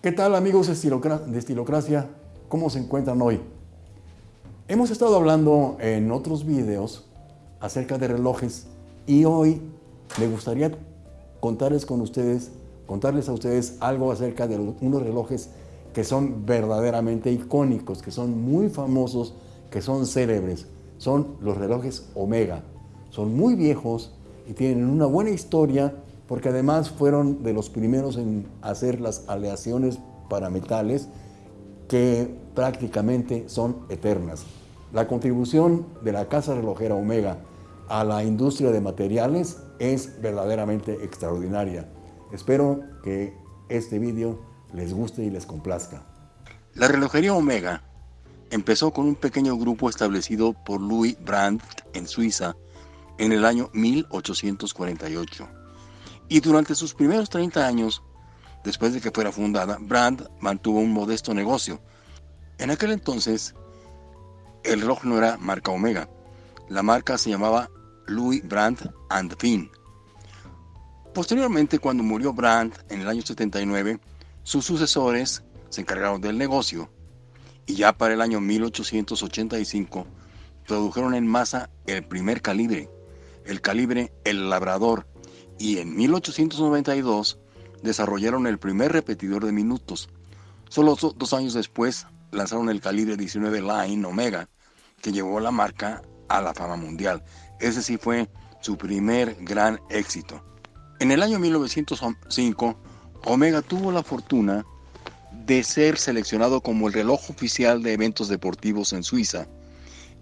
¿Qué tal amigos de Estilocracia? ¿Cómo se encuentran hoy? Hemos estado hablando en otros videos acerca de relojes y hoy me gustaría contarles con ustedes, contarles a ustedes algo acerca de unos relojes que son verdaderamente icónicos, que son muy famosos, que son célebres. Son los relojes Omega. Son muy viejos y tienen una buena historia porque además fueron de los primeros en hacer las aleaciones para metales que prácticamente son eternas. La contribución de la casa relojera Omega a la industria de materiales es verdaderamente extraordinaria. Espero que este vídeo les guste y les complazca. La relojería Omega empezó con un pequeño grupo establecido por Louis Brandt en Suiza en el año 1848 y durante sus primeros 30 años, después de que fuera fundada, Brand mantuvo un modesto negocio. En aquel entonces, el reloj no era marca Omega. La marca se llamaba Louis Brandt and Finn. Posteriormente, cuando murió Brandt en el año 79, sus sucesores se encargaron del negocio y ya para el año 1885 produjeron en masa el primer calibre, el calibre El Labrador, y en 1892 desarrollaron el primer repetidor de minutos. Solo dos años después lanzaron el calibre 19 Line Omega, que llevó la marca a la fama mundial. Ese sí fue su primer gran éxito. En el año 1905, Omega tuvo la fortuna de ser seleccionado como el reloj oficial de eventos deportivos en Suiza.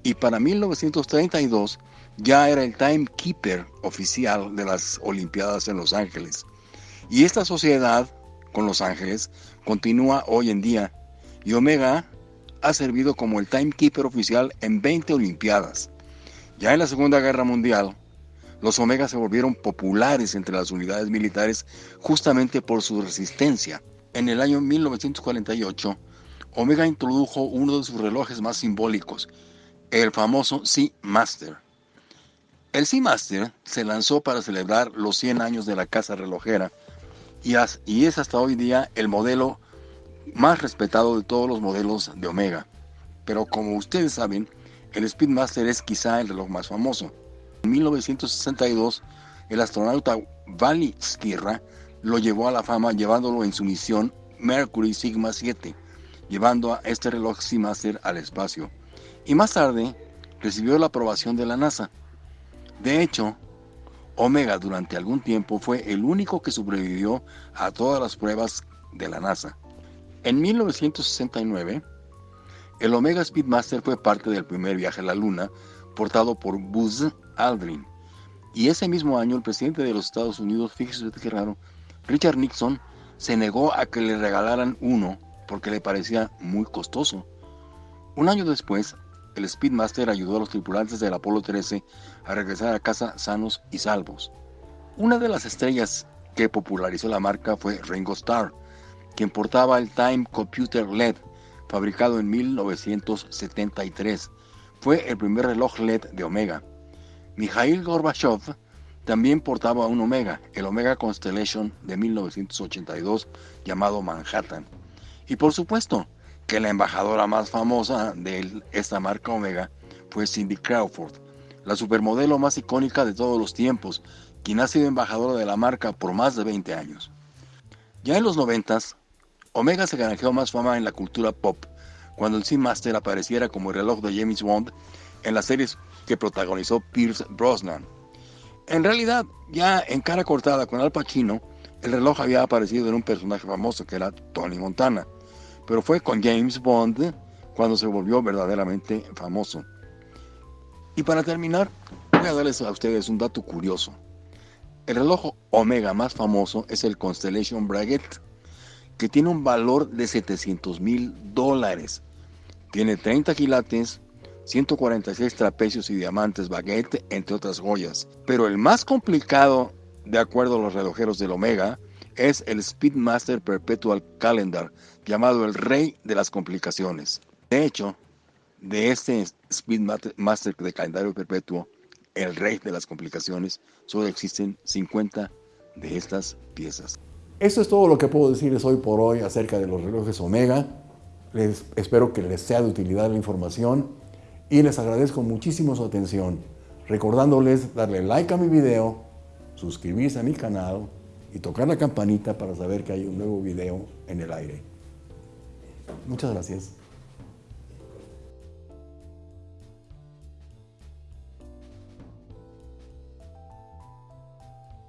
Y para 1932 ya era el timekeeper oficial de las Olimpiadas en Los Ángeles. Y esta sociedad con Los Ángeles continúa hoy en día y Omega ha servido como el timekeeper oficial en 20 Olimpiadas. Ya en la Segunda Guerra Mundial, los Omega se volvieron populares entre las unidades militares justamente por su resistencia. En el año 1948, Omega introdujo uno de sus relojes más simbólicos, el famoso Sea Master. El Seamaster se lanzó para celebrar los 100 años de la casa relojera y, es hasta hoy día el modelo más respetado de todos los modelos de Omega. Pero como ustedes saben, el Speedmaster es quizá el reloj más famoso. En 1962, el astronauta Vali Skirra lo llevó a la fama llevándolo en su misión Mercury Sigma 7, llevando a este reloj Seamaster al espacio. Y más tarde recibió la aprobación de la NASA de hecho, Omega durante algún tiempo fue el único que sobrevivió a todas las pruebas de la NASA. En 1969, el Omega Speedmaster fue parte del primer viaje a la Luna portado por Buzz Aldrin. Y ese mismo año el presidente de los Estados Unidos, fíjese qué raro, Richard Nixon, se negó a que le regalaran uno porque le parecía muy costoso. Un año después, el Speedmaster ayudó a los tripulantes del Apolo 13 a regresar a casa sanos y salvos. Una de las estrellas que popularizó la marca fue Ringo Starr, quien portaba el Time Computer LED, fabricado en 1973. Fue el primer reloj LED de Omega. Mikhail Gorbachev también portaba un Omega, el Omega Constellation de 1982, llamado Manhattan. Y por supuesto, que la embajadora más famosa de esta marca Omega fue Cindy Crawford, la supermodelo más icónica de todos los tiempos, quien ha sido embajadora de la marca por más de 20 años. Ya en los 90, Omega se granjeó más fama en la cultura pop, cuando el Seamaster apareciera como el reloj de James Bond en las series que protagonizó Pierce Brosnan. En realidad, ya en cara cortada con Al Pacino, el reloj había aparecido en un personaje famoso que era Tony Montana pero fue con James Bond cuando se volvió verdaderamente famoso. Y para terminar, voy a darles a ustedes un dato curioso. El reloj Omega más famoso es el Constellation Braguet, que tiene un valor de 700 mil dólares. Tiene 30 quilates, 146 trapecios y diamantes baguette, entre otras joyas. Pero el más complicado, de acuerdo a los relojeros del Omega, es el Speedmaster Perpetual Calendar, llamado el rey de las complicaciones. De hecho, de este Speedmaster de calendario perpetuo, el rey de las complicaciones, solo existen 50 de estas piezas. Eso es todo lo que puedo decirles hoy por hoy acerca de los relojes Omega. Les, espero que les sea de utilidad la información y les agradezco muchísimo su atención, recordándoles darle like a mi video, suscribirse a mi canal y tocar la campanita para saber que hay un nuevo video en el aire. Muchas gracias.